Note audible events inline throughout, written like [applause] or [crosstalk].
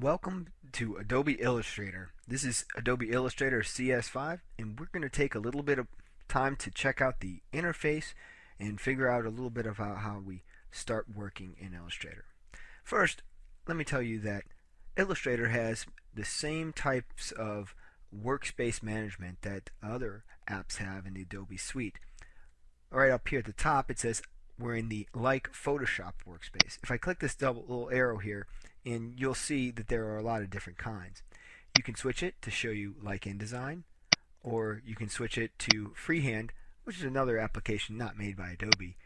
Welcome to Adobe Illustrator. This is Adobe Illustrator CS5 and we're going to take a little bit of time to check out the interface and figure out a little bit how, how we start working in Illustrator. First, let me tell you that Illustrator has the same types of workspace management that other apps have in the Adobe suite. Right up here at the top it says we're in the like Photoshop workspace. If I click this double little arrow here and you'll see that there are a lot of different kinds. You can switch it to show you like InDesign or you can switch it to freehand which is another application not made by Adobe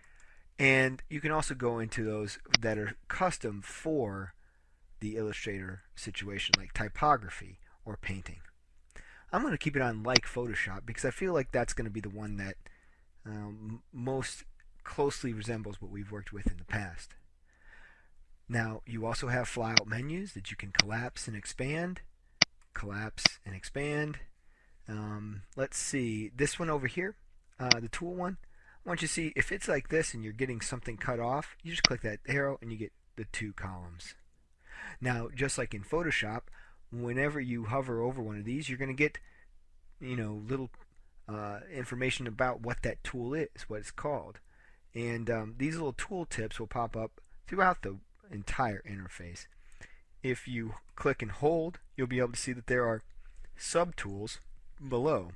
and you can also go into those that are custom for the Illustrator situation like typography or painting. I'm going to keep it on like Photoshop because I feel like that's going to be the one that um, most closely resembles what we've worked with in the past. Now you also have flyout menus that you can collapse and expand, collapse and expand. Um, let's see, this one over here, uh, the tool one, I want you to see if it's like this and you're getting something cut off, you just click that arrow and you get the two columns. Now, just like in Photoshop, whenever you hover over one of these, you're going to get, you know, little uh, information about what that tool is, what it's called. And um, these little tool tips will pop up throughout the entire interface. If you click and hold, you'll be able to see that there are subtools below.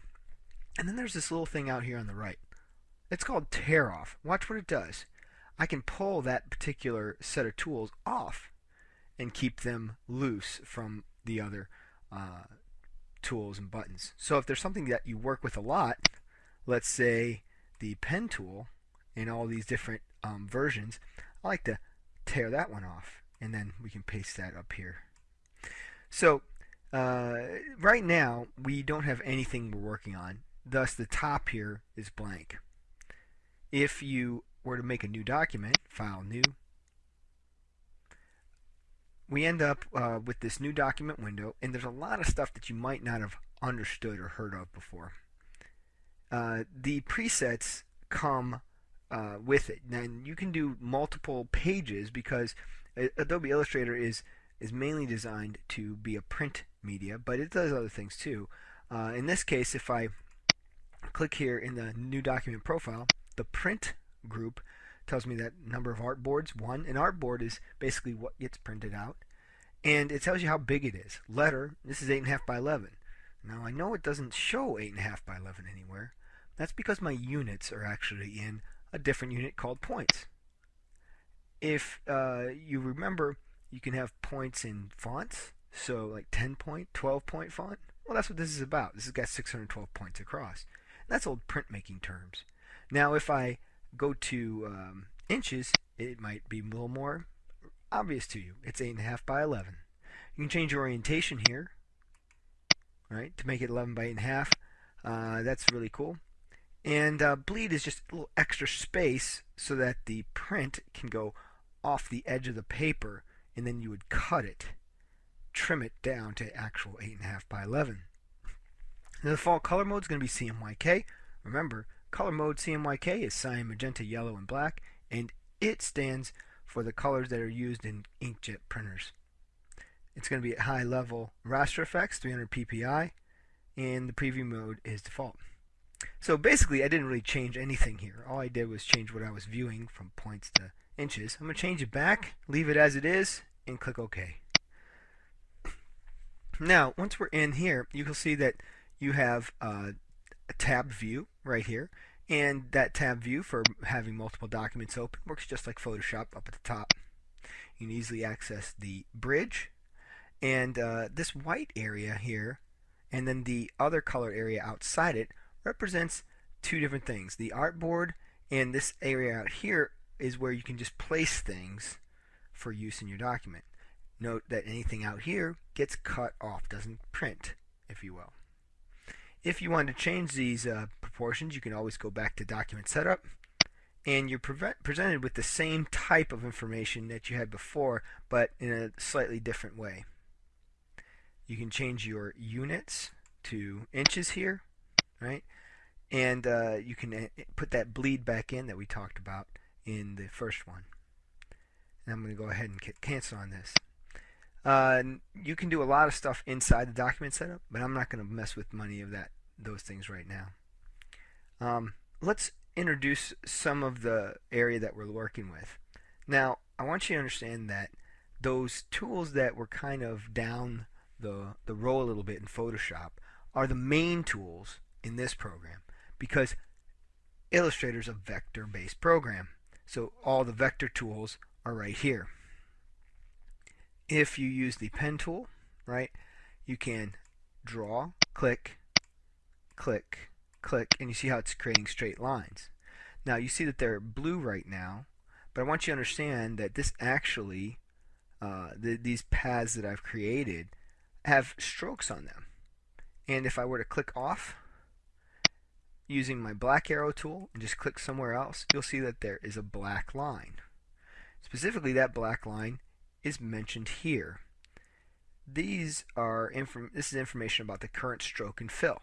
And then there's this little thing out here on the right. It's called tear off. Watch what it does. I can pull that particular set of tools off and keep them loose from the other uh, tools and buttons. So if there's something that you work with a lot, let's say the pen tool in all these different um, versions, I like to tear that one off and then we can paste that up here. So uh, right now we don't have anything we're working on thus the top here is blank. If you were to make a new document, file new, we end up uh, with this new document window and there's a lot of stuff that you might not have understood or heard of before. Uh, the presets come uh, with it. And you can do multiple pages because Adobe Illustrator is is mainly designed to be a print media, but it does other things too. Uh, in this case, if I click here in the new document profile, the print group tells me that number of artboards, one. An artboard is basically what gets printed out. And it tells you how big it is. Letter, this is 8.5 by 11. Now I know it doesn't show 8.5 by 11 anywhere. That's because my units are actually in a different unit called points. If uh, you remember, you can have points in fonts, so like 10 point, 12 point font. Well, that's what this is about. This has got 612 points across. That's old printmaking terms. Now, if I go to um, inches, it might be a little more obvious to you. It's 8.5 by 11. You can change your orientation here, right, to make it 11 by 8.5. Uh, that's really cool. And uh, bleed is just a little extra space so that the print can go off the edge of the paper and then you would cut it, trim it down to actual 8.5 by 11. the default color mode is going to be CMYK. Remember, color mode CMYK is cyan, magenta, yellow, and black, and it stands for the colors that are used in inkjet printers. It's going to be at high level raster effects, 300 ppi, and the preview mode is default. So basically, I didn't really change anything here. All I did was change what I was viewing from points to inches. I'm going to change it back, leave it as it is, and click OK. Now, once we're in here, you can see that you have uh, a tab view right here. And that tab view for having multiple documents open works just like Photoshop up at the top. You can easily access the bridge. And uh, this white area here, and then the other color area outside it, represents two different things. The artboard and this area out here is where you can just place things for use in your document. Note that anything out here gets cut off, doesn't print, if you will. If you want to change these uh, proportions, you can always go back to Document Setup, and you're pre presented with the same type of information that you had before, but in a slightly different way. You can change your units to inches here, right? And uh, you can uh, put that bleed back in that we talked about in the first one. And I'm going to go ahead and cancel on this. Uh, you can do a lot of stuff inside the document setup, but I'm not going to mess with money of that those things right now. Um, let's introduce some of the area that we're working with. Now, I want you to understand that those tools that were kind of down the, the row a little bit in Photoshop are the main tools in this program because Illustrator is a vector-based program. So all the vector tools are right here. If you use the pen tool, right, you can draw, click, click, click, and you see how it's creating straight lines. Now you see that they're blue right now, but I want you to understand that this actually, uh, the, these paths that I've created have strokes on them. And if I were to click off using my black arrow tool and just click somewhere else, you'll see that there is a black line. Specifically, that black line is mentioned here. These are this is information about the current stroke and fill.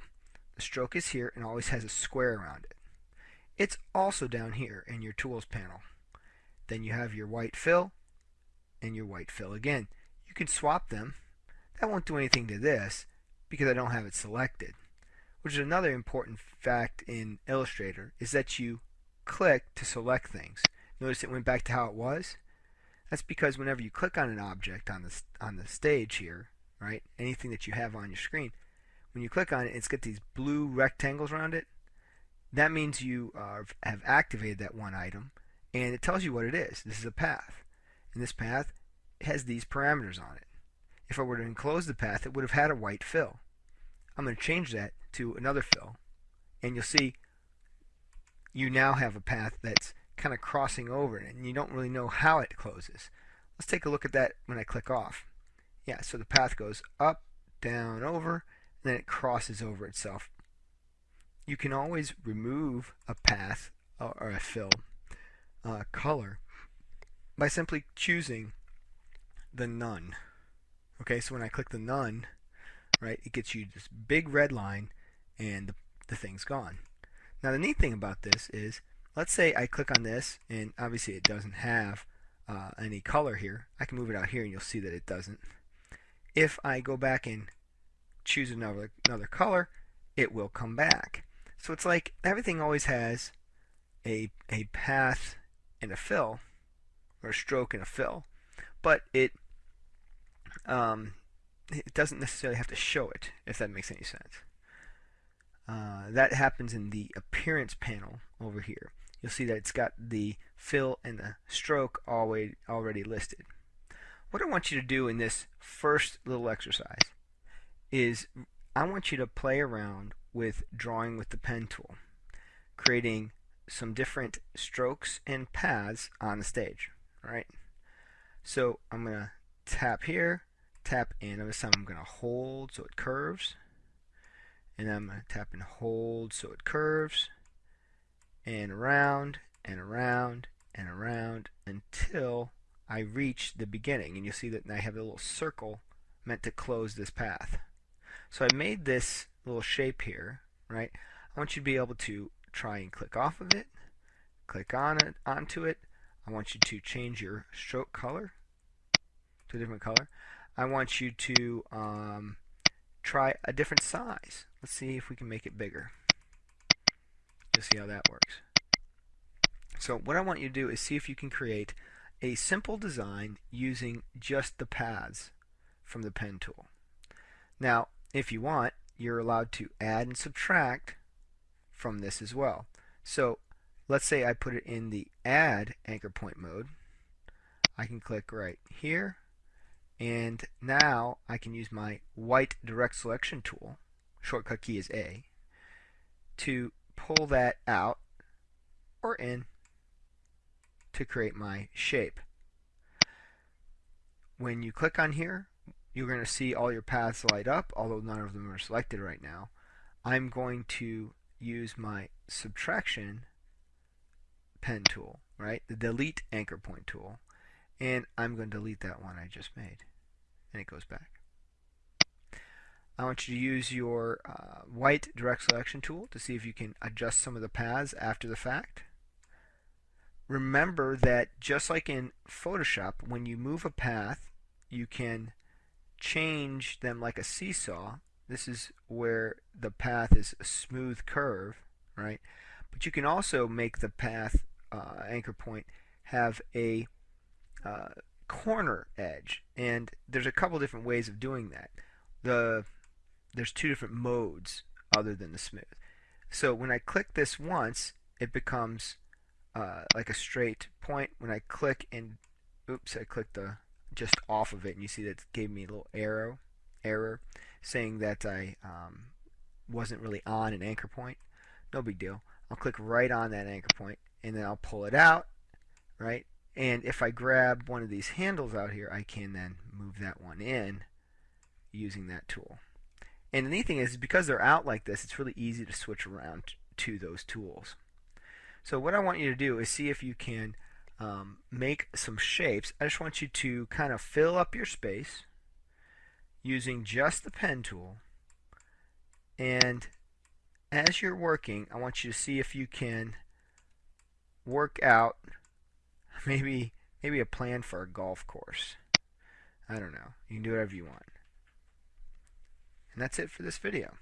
The stroke is here and always has a square around it. It's also down here in your tools panel. Then you have your white fill and your white fill again. You can swap them. That won't do anything to this because I don't have it selected. Which is another important fact in Illustrator is that you click to select things. Notice it went back to how it was. That's because whenever you click on an object on the on the stage here, right? Anything that you have on your screen, when you click on it, it's got these blue rectangles around it. That means you have activated that one item, and it tells you what it is. This is a path, and this path has these parameters on it. If I were to enclose the path, it would have had a white fill. I'm going to change that to another fill, and you'll see you now have a path that's kind of crossing over and you don't really know how it closes. Let's take a look at that when I click off. Yeah, so the path goes up, down, over, and then it crosses over itself. You can always remove a path or a fill uh, color by simply choosing the none. Okay, so when I click the none, right, it gets you this big red line and the, the thing's gone. Now the neat thing about this is, let's say I click on this and obviously it doesn't have uh, any color here. I can move it out here and you'll see that it doesn't. If I go back and choose another, another color, it will come back. So it's like everything always has a, a path and a fill, or a stroke and a fill, but it um, it doesn't necessarily have to show it, if that makes any sense. Uh, that happens in the appearance panel over here. You'll see that it's got the fill and the stroke already, already listed. What I want you to do in this first little exercise is I want you to play around with drawing with the pen tool, creating some different strokes and paths on the stage. All right. So I'm going to tap here, tap in. This time I'm going to hold so it curves. And I'm going to tap and hold so it curves. And around and around and around until I reach the beginning. And you'll see that I have a little circle meant to close this path. So I made this little shape here, right? I want you to be able to try and click off of it, click on it, onto it. I want you to change your stroke color to a different color. I want you to um, try a different size. Let's see if we can make it bigger. Just see how that works. So what I want you to do is see if you can create a simple design using just the paths from the pen tool. Now, if you want, you're allowed to add and subtract from this as well. So let's say I put it in the add anchor point mode. I can click right here and now I can use my white direct selection tool, shortcut key is A, to pull that out or in to create my shape. When you click on here, you're going to see all your paths light up, although none of them are selected right now. I'm going to use my subtraction pen tool, right? The delete anchor point tool and I'm going to delete that one I just made and it goes back. I want you to use your uh, white direct selection tool to see if you can adjust some of the paths after the fact. Remember that just like in Photoshop, when you move a path, you can change them like a seesaw. This is where the path is a smooth curve, right? But you can also make the path uh, anchor point have a uh, corner edge, and there's a couple different ways of doing that. The there's two different modes other than the smooth. So when I click this once, it becomes uh, like a straight point. When I click and oops, I clicked the just off of it, and you see that gave me a little arrow error saying that I um, wasn't really on an anchor point. No big deal. I'll click right on that anchor point, and then I'll pull it out, right? And if I grab one of these handles out here, I can then move that one in using that tool. And the neat thing is, because they're out like this, it's really easy to switch around to those tools. So what I want you to do is see if you can um, make some shapes. I just want you to kind of fill up your space using just the pen tool. And as you're working, I want you to see if you can work out [laughs] maybe maybe a plan for a golf course. I don't know. You can do whatever you want. And that's it for this video.